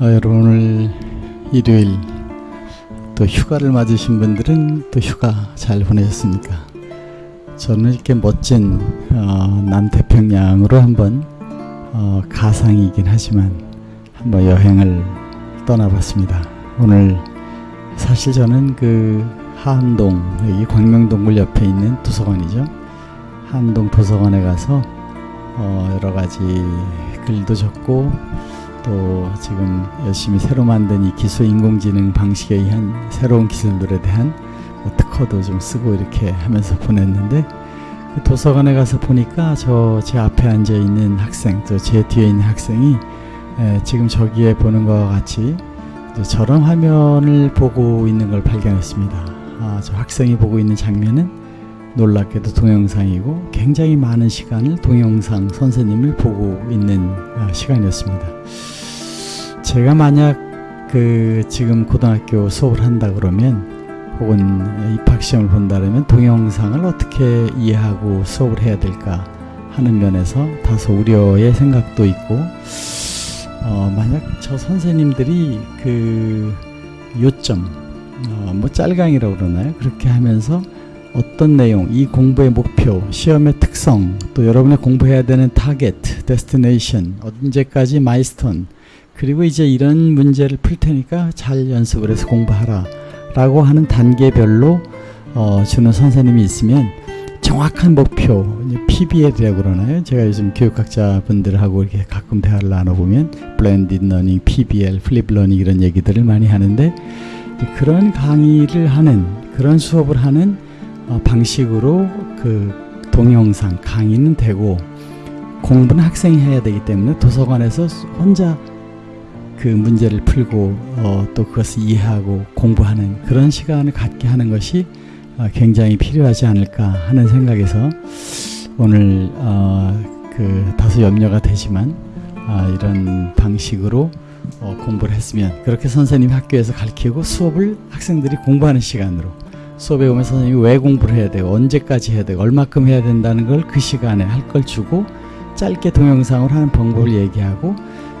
어, 여러분 오늘 일요일 또 휴가를 맞으신 분들은 또 휴가 잘 보내셨습니까? 저는 이렇게 멋진 어, 남태평양으로 한번 어, 가상이긴 하지만 한번 여행을 떠나봤습니다. 오늘 사실 저는 그 하안동 여기 광명동굴 옆에 있는 도서관이죠. 하안동 도서관에 가서 어, 여러 가지 글도 적고 또 지금 열심히 새로 만든 이 기술 인공지능 방식에 의한 새로운 기술들에 대한 뭐 특허도 좀 쓰고 이렇게 하면서 보냈는데 그 도서관에 가서 보니까 저 제 앞에 앉아 있는 학생 또 제 뒤에 있는 학생이 에, 지금 저기에 보는 것과 같이 저런 화면을 보고 있는 걸 발견했습니다. 아, 저 학생이 보고 있는 장면은 놀랍게도 동영상이고 굉장히 많은 시간을 동영상 선생님을 보고 있는 아, 시간이었습니다. 제가 만약 그 지금 고등학교 수업을 한다 그러면 혹은 입학 시험을 본다면 동영상을 어떻게 이해하고 수업을 해야 될까 하는 면에서 다소 우려의 생각도 있고 어, 만약 저 선생님들이 그 요점 어, 뭐 짤강이라고 그러나요? 그렇게 하면서 어떤 내용, 이 공부의 목표, 시험의 특성, 또 여러분의 공부해야 되는 target, destination, 언제까지 milestone, 그리고 이제 이런 문제를 풀 테니까 잘 연습을 해서 공부하라 라고 하는 단계별로 어, 주는 선생님이 있으면 정확한 목표, PBL이라고 그러나요? 제가 요즘 교육학자 분들하고 이렇게 가끔 대화를 나눠보면 blended learning, PBL, flip learning 이런 얘기들을 많이 하는데 그런 강의를 하는 그런 수업을 하는 어, 방식으로 그 동영상 강의는 되고 공부는 학생이 해야 되기 때문에 도서관에서 혼자 그 문제를 풀고 어, 또 그것을 이해하고 공부하는 그런 시간을 갖게 하는 것이 어, 굉장히 필요하지 않을까 하는 생각에서 오늘 어, 그 다소 염려가 되지만 아, 이런 방식으로 어, 공부를 했으면 그렇게 선생님이 학교에서 가르치고 수업을 학생들이 공부하는 시간으로 수업에 오면 선생님이 왜 공부를 해야 되고 언제까지 해야 되고 얼마큼 해야 된다는 걸 그 시간에 할 걸 주고 짧게 동영상으로 하는 방법을 얘기하고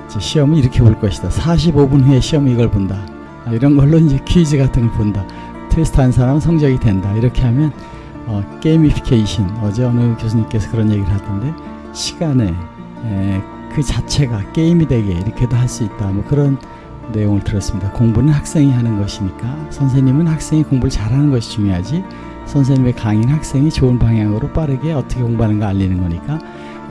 시험은 이렇게 볼 것이다. 45분 후에 시험 이걸 본다. 아, 이런 걸로 이제 퀴즈 같은 걸 본다. 테스트 한 사람은 성적이 된다. 이렇게 하면 어, 게이미피케이션 어제 어느 교수님께서 그런 얘기를 하던데 시간에 에, 그 자체가 게임이 되게 이렇게도 할 수 있다. 뭐 그런 내용을 들었습니다. 공부는 학생이 하는 것이니까 선생님은 학생이 공부를 잘하는 것이 중요하지 선생님의 강의는 학생이 좋은 방향으로 빠르게 어떻게 공부하는가 알리는 거니까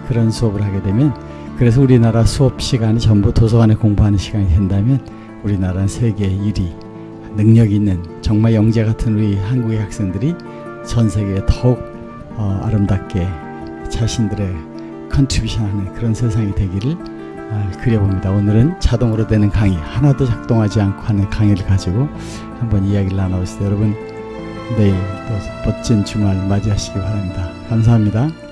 그런 수업을 하게 되면 그래서 우리나라 수업 시간이 전부 도서관에 공부하는 시간이 된다면 우리나라는 세계 1위 능력 있는 정말 영재 같은 우리 한국의 학생들이 전 세계에 더욱 어, 아름답게 자신들의 contribution하는 그런 세상이 되기를 아, 그려봅니다. 오늘은 자동으로 되는 강의 하나도 작동하지 않고 하는 강의를 가지고 한번 이야기를 나눠보시죠. 여러분 내일 또 멋진 주말 맞이하시기 바랍니다. 감사합니다.